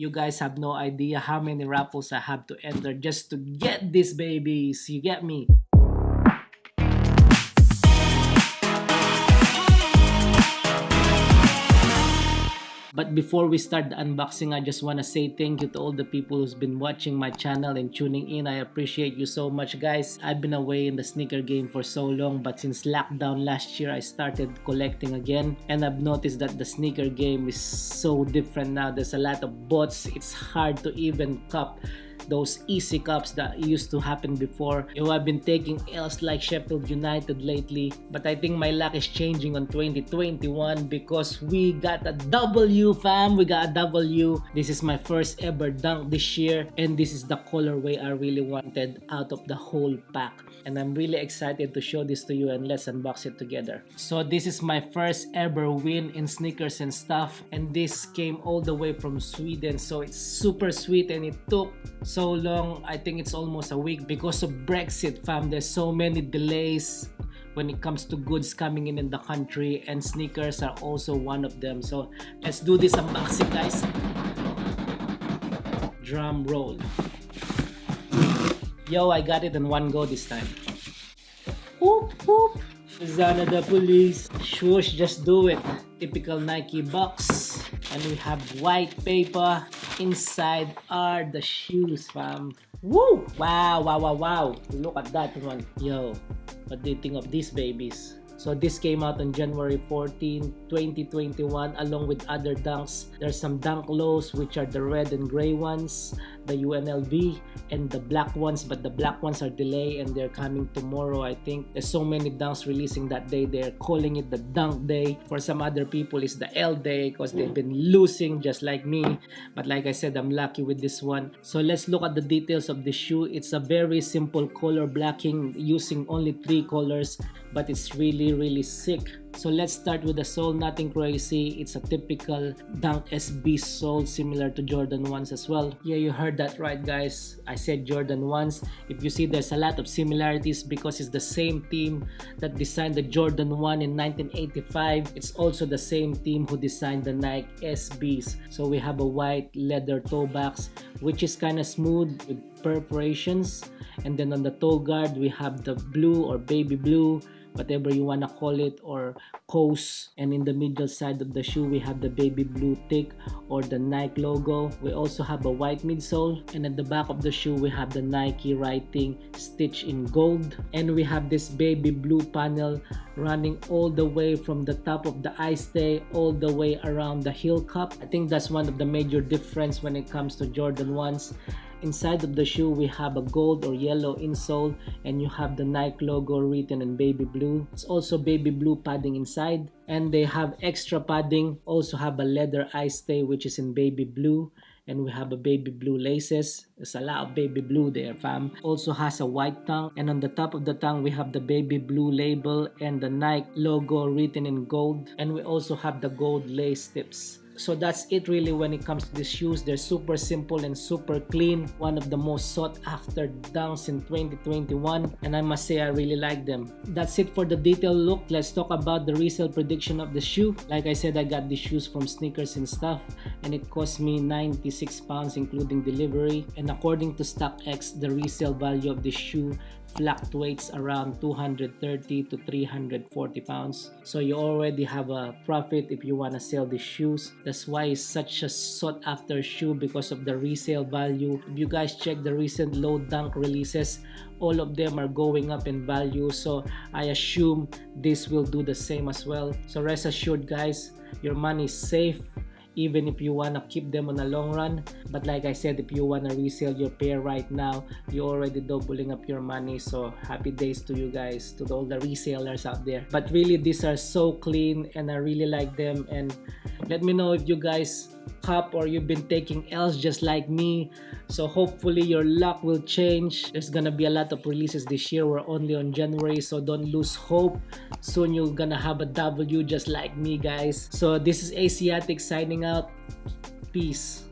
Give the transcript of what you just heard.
You guys have no idea how many raffles I have to enter just to get these babies. You get me? But before we start the unboxing, I just want to say thank you to all the people who's been watching my channel and tuning in. I appreciate you so much guys. I've been away in the sneaker game for so long but since lockdown last year, I started collecting again and I've noticed that the sneaker game is so different now. There's a lot of bots. It's hard to even cop those easy cups that used to happen before. You I've been taking L's like Sheffield United lately, but I think my luck is changing on 2021 because we got a W fam, we got a W. This is my first ever dunk this year and this is the colorway I really wanted out of the whole pack and I'm really excited to show this to you and let's unbox it together. So this is my first ever win in Sneakersnstuff and this came all the way from Sweden so it's super sweet and it took so long I think it's almost a week because of Brexit fam there's so many delays when it comes to goods coming in in the country and sneakers are also one of them so let's do this unboxing guys drum roll Yo, I got it in one go this time. Whoop, whoop. Zana the police. Swoosh, just do it. Typical Nike box. And we have white paper. Inside are the shoes, fam. Woo! Wow, wow, wow, wow. Look at that one. Yo, what do you think of these babies? So this came out on January 14, 2021 along with other dunks. There's some dunk lows which are the red and gray ones, the UNLV and the black ones but the black ones are delayed and they're coming tomorrow I think. There's so many dunks releasing that day. They're calling it the dunk day. For some other people it's the L day because they've been losing just like me. But like I said I'm lucky with this one. So let's look at the details of the shoe. It's a very simple color blocking using only three colors but it's really really sick. So let's start with the sole nothing crazy. It's a typical dunk sb sole similar to jordan 1s as well. Yeah you heard that right guys. I said jordan 1s if you see there's a lot of similarities because it's the same team that designed the jordan 1 in 1985 it's also the same team who designed the nike sbs so we have a white leather toe box which is kind of smooth with perforations. And then on the toe guard we have the blue or baby blue whatever you want to call it or coast and in the middle side of the shoe we have the baby blue tick or the Nike logo. We also have a white midsole and at the back of the shoe we have the Nike writing stitched in gold. And we have this baby blue panel running all the way from the top of the eye stay all the way around the heel cup. I think that's one of the major difference when it comes to Jordan 1s Inside of the shoe, we have a gold or yellow insole and you have the Nike logo written in baby blue. It's also baby blue padding inside and they have extra padding. Also have a leather eye stay which is in baby blue and we have a baby blue laces. There's a lot of baby blue there fam. Also has a white tongue and on the top of the tongue we have the baby blue label and the Nike logo written in gold and we also have the gold lace tips so that's it really when it comes to these shoes. They're super simple and super clean. One of the most sought after dunks in 2021 and i must say i really like them. That's it for the detailed look. Let's talk about the resale prediction of the shoe. Like i said i got these shoes from Sneakersnstuff and it cost me 96 pounds including delivery. And according to stockx the resale value of the shoe fluctuates around 230 to 340 pounds. So you already have a profit if you want to sell these shoes. That's why it's such a sought after shoe because of the resale value. If you guys check the recent low dunk releases all of them are going up in value. So i assume this will do the same as well. So rest assured guys your money is safe even if you want to keep them on a long run. But like i said if you want to resell your pair right now you're already doubling up your money. So happy days to you guys to all the resellers out there. But really these are so clean and i really like them. And let me know if you guys cup or you've been taking L's just like me. So hopefully your luck will change. There's gonna be a lot of releases this year. We're only on January so don't lose hope. Soon you're gonna have a W just like me guys. So this is Asiatic signing out. Peace